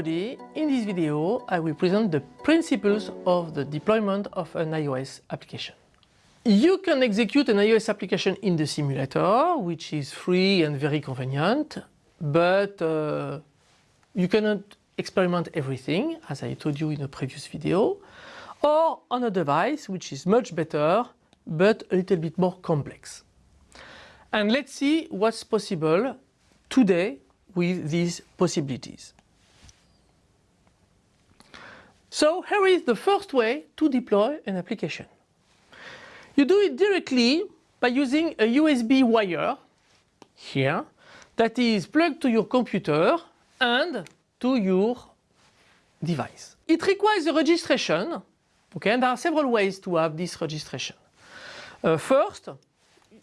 everybody, in this video I will present the principles of the deployment of an iOS application. You can execute an iOS application in the simulator, which is free and very convenient, but uh, you cannot experiment everything, as I told you in a previous video, or on a device which is much better, but a little bit more complex. And let's see what's possible today with these possibilities. So here is the first way to deploy an application. You do it directly by using a USB wire here that is plugged to your computer and to your device. It requires a registration, okay, and there are several ways to have this registration. Uh, first,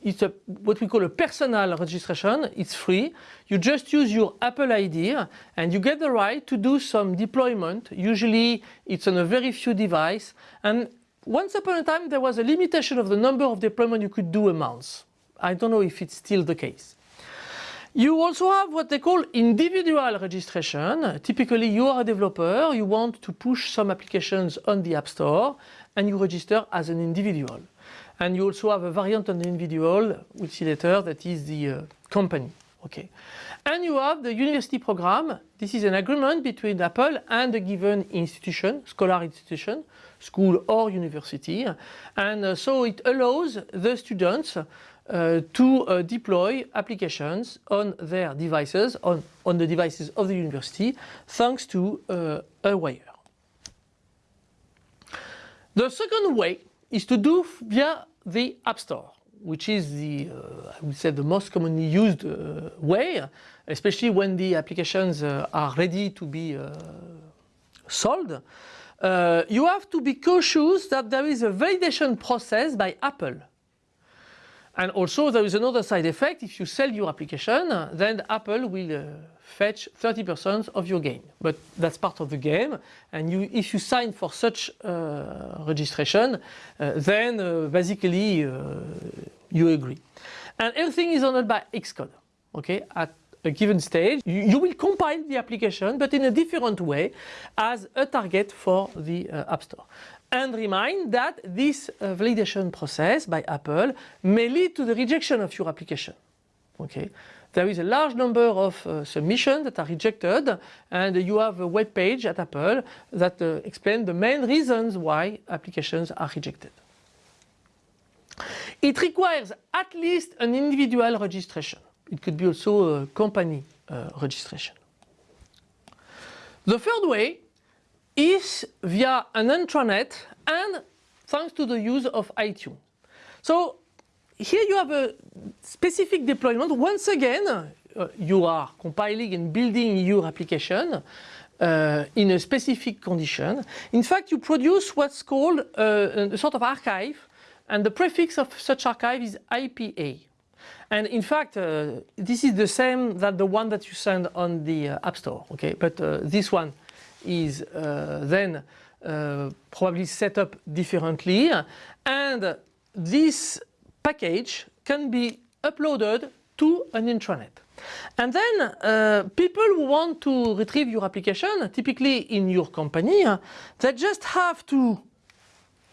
it's a, what we call a personal registration. It's free. You just use your Apple ID and you get the right to do some deployment. Usually it's on a very few device. And once upon a time there was a limitation of the number of deployment you could do a month. I don't know if it's still the case. You also have what they call individual registration. Typically you are a developer, you want to push some applications on the App Store and you register as an individual. And you also have a variant on the individual, we'll see later, that is the uh, company. Okay. And you have the university program. This is an agreement between Apple and a given institution, scholar institution, school or university. And uh, so it allows the students uh, to uh, deploy applications on their devices, on, on the devices of the university, thanks to uh, a wire. The second way is to do via the App Store, which is the, uh, I would say, the most commonly used uh, way, especially when the applications uh, are ready to be uh, sold. Uh, you have to be cautious that there is a validation process by Apple. And also there is another side effect, if you sell your application, then Apple will uh, fetch 30% of your gain. But that's part of the game. And you, if you sign for such uh, registration, uh, then uh, basically uh, you agree. And everything is handled by Xcode. Okay, at a given stage, you, you, will compile the application, but in a different way as a target for the uh, App Store. And remind that this uh, validation process by Apple may lead to the rejection of your application. Okay, there is a large number of uh, submissions that are rejected and you have a web page at Apple that uh, explains the main reasons why applications are rejected. It requires at least an individual registration. It could be also a company uh, registration. The third way is via an intranet and thanks to the use of iTunes. So here you have a specific deployment. Once again, uh, you are compiling and building your application uh, in a specific condition. In fact, you produce what's called uh, a sort of archive and the prefix of such archive is IPA. And in fact, uh, this is the same that the one that you send on the uh, App Store, okay? But uh, this one is then probably set up differently. And this package can be uploaded to an intranet. And then uh, people who want to retrieve your application, typically in your company, uh, they just have to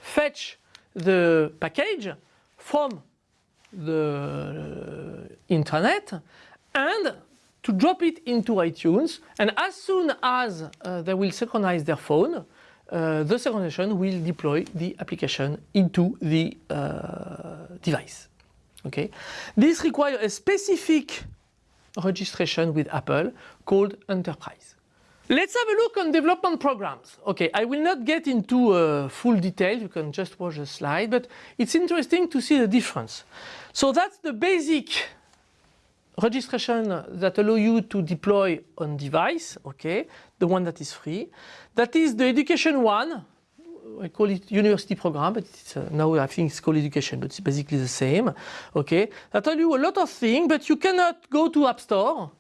fetch the package from the internet and to drop it into iTunes and as soon as uh, they will synchronize their phone uh, the synchronization will deploy the application into the uh, device. Okay, This requires a specific registration with Apple called Enterprise. Let's have a look on development programs. Okay, I will not get into uh, full detail, you can just watch the slide, but it's interesting to see the difference. So that's the basic registration that allow you to deploy on device, okay, the one that is free. That is the education one, I call it university program, but uh, now I think it's called education, but it's basically the same, okay. That tell you a lot of things, but you cannot go to App Store,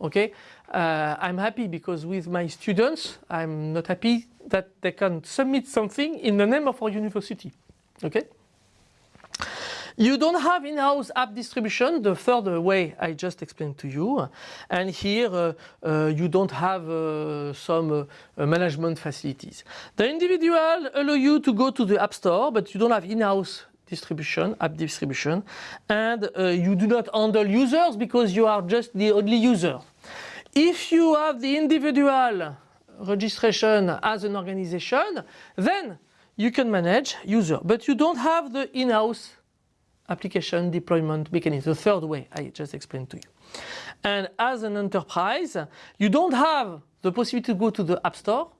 okay. Uh, I'm happy because with my students, I'm not happy that they can submit something in the name of our university, okay. You don't have in-house app distribution, the third way I just explained to you. And here uh, uh, you don't have uh, some uh, management facilities. The individual allow you to go to the App Store, but you don't have in-house distribution, app distribution, and uh, you do not handle users because you are just the only user. If you have the individual registration as an organization, then you can manage user, but you don't have the in-house application deployment mechanism, the third way I just explained to you. And as an enterprise, you don't have the possibility to go to the App Store,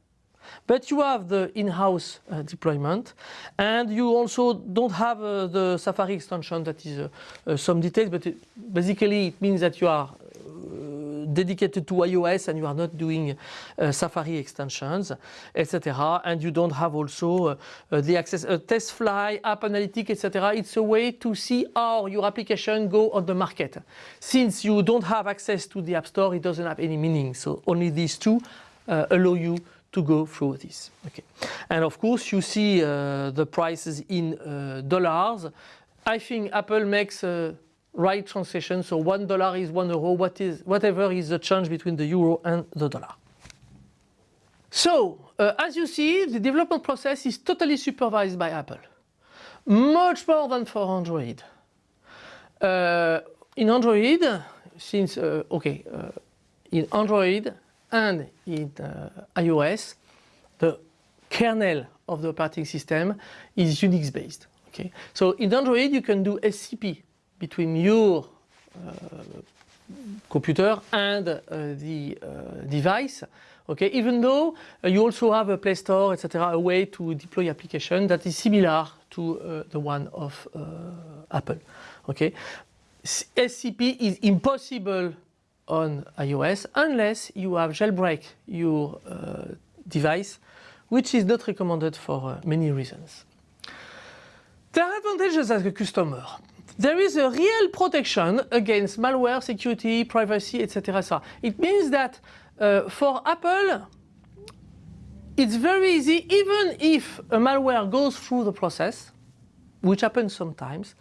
but you have the in-house uh, deployment and you also don't have uh, the Safari extension that is uh, uh some details, but it, basically it means that you are dedicated to iOS and you are not doing uh, Safari extensions, etc. And you don't have also uh, uh the access, uh, TestFlight, App Analytics, etc. It's a way to see how your application go on the market. Since you don't have access to the App Store, it doesn't have any meaning. So only these two allow you to go through this. Okay. And of course, you see uh, the prices in uh, dollars. I think Apple makes uh, right translation. So one dollar is one euro. What is whatever is the change between the euro and the dollar. So uh, as you see, the development process is totally supervised by Apple, much more than for Android. Uh, in Android, since uh, okay, uh, in Android and in uh, iOS, the kernel of the operating system is Unix based. Okay, so in Android you can do SCP between your uh, computer and uh, the uh, device. Okay, even though you also have a Play Store, etc., a way to deploy application that is similar to the one of Apple. Okay, SCP is impossible on iOS unless you have jailbreak your device, which is not recommended for many reasons. There are advantages as a customer there is a real protection against malware, security, privacy, etc. It means that uh, for Apple, it's very easy, even if a malware goes through the process, which happens sometimes,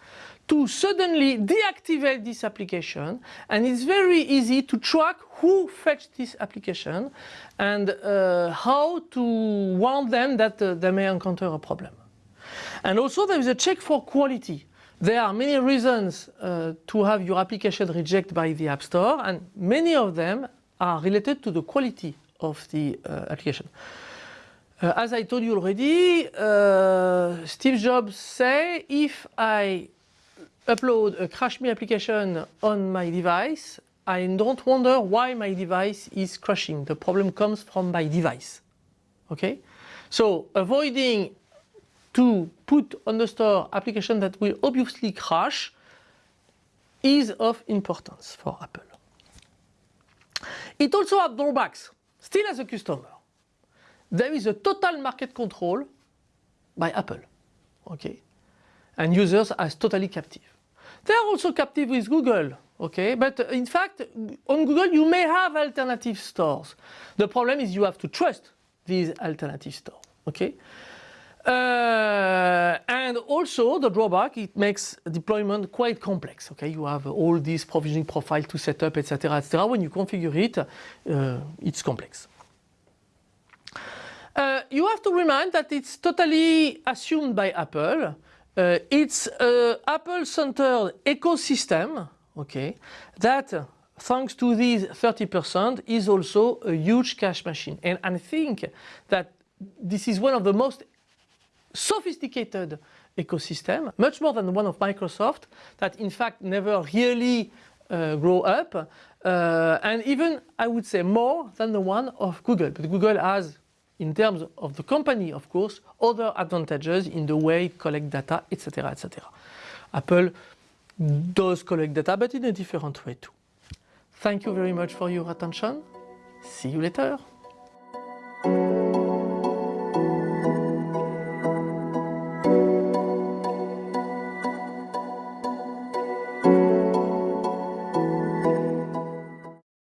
to suddenly deactivate this application and it's very easy to track who fetched this application and uh, how to warn them that uh, they may encounter a problem. And also there is a check for quality. There are many reasons uh, to have your application rejected by the App Store and many of them are related to the quality of the uh, application. Uh, as I told you already, uh, Steve Jobs say if I upload a crash me application on my device, I don't wonder why my device is crashing. The problem comes from my device. Okay? So avoiding to put on the store application that will obviously crash is of importance for Apple. It also has drawbacks, still as a customer. There is a total market control by Apple, okay? And users are totally captive. They are also captive with Google, okay? But uh, in fact, on Google you may have alternative stores. The problem is you have to trust these alternative stores, okay? Uh, and also the drawback, it makes deployment quite complex. Okay, you have all these provisioning profile to set up, etc., etc. When you configure it, uh, it's complex. Uh, you have to remind that it's totally assumed by Apple. Uh, it's Apple-centered ecosystem, okay, that thanks to these 30% is also a huge cash machine. And I think that this is one of the most sophisticated ecosystem, much more than one of Microsoft, that in fact never really uh, grow up, uh, and even I would say more than the one of Google. But Google has, in terms of the company, of course, other advantages in the way it collects data, etc., etc. Apple does collect data, but in a different way too. Thank you very much for your attention. See you later.